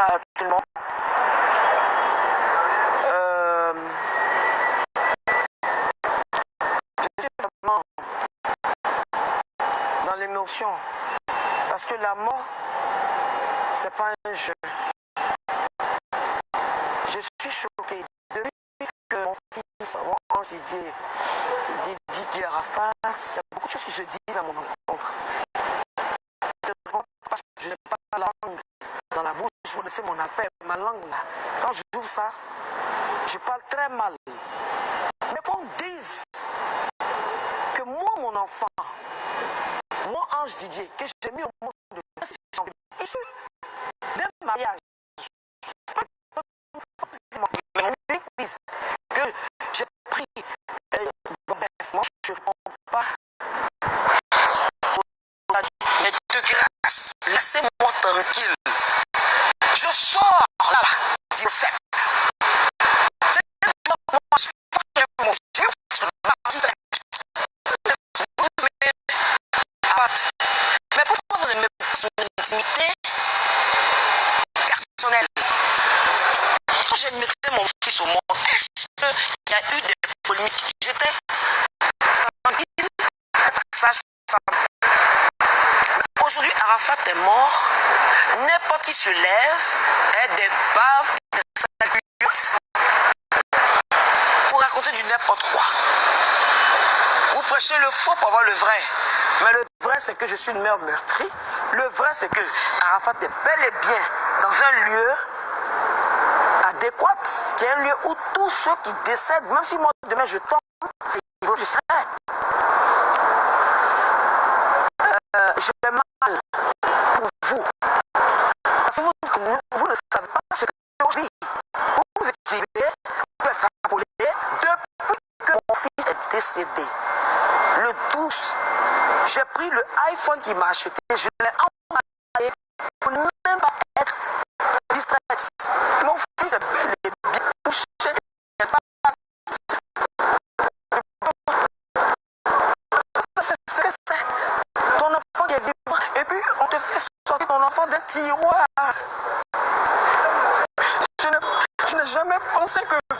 monde. Euh, je suis vraiment dans l'émotion. Parce que la mort, c'est pas un jeu. Je suis choquée. Depuis que mon fils, mon Didier, Didier Arafat, il y a beaucoup de choses qui se disent à mon encontre. Je n'ai pas la vous connaissez mon affaire, ma langue là. Quand je joue ça, je parle très mal. Mais qu'on dise que moi, mon enfant, moi, Ange Didier, que j'ai mis au monde de issu d'un mariage, que j'ai pris, euh, bref, moi, je ne prends pas. Mais de grâce, laissez-moi tranquille. Je sors là, là, 17. Mais pourquoi vous ne me une intimité personnelle Quand j'ai mis mon fils au monde, est-ce qu'il y a eu des polémiques J'étais Aujourd'hui, Arafat est mort. N'importe qui se lève et des baves, des du n'importe quoi. Vous prêchez le faux pour avoir le vrai. Mais le vrai, c'est que je suis une mère meurtrie. Le vrai, c'est que Arafat est bel et bien dans un lieu adéquat, qui est un lieu où tous ceux qui décèdent, même si moi demain je tombe, c'est niveau du serai. Euh, je fais mal pour vous. Vous, vous, ne savez pas ce que je vis. Vous, vous écrivez, vous êtes rappelé, depuis que mon fils est décédé, le 12 j'ai pris le iPhone qu'il m'a acheté, je l'ai envoyé pour ne même pas être distrait. Mon fils est bel et bien touché. Ce que c'est. Ton enfant qui est vivant. Et puis, on te fait sortir ton enfant d'un tiroir. Je n'ai jamais pensé que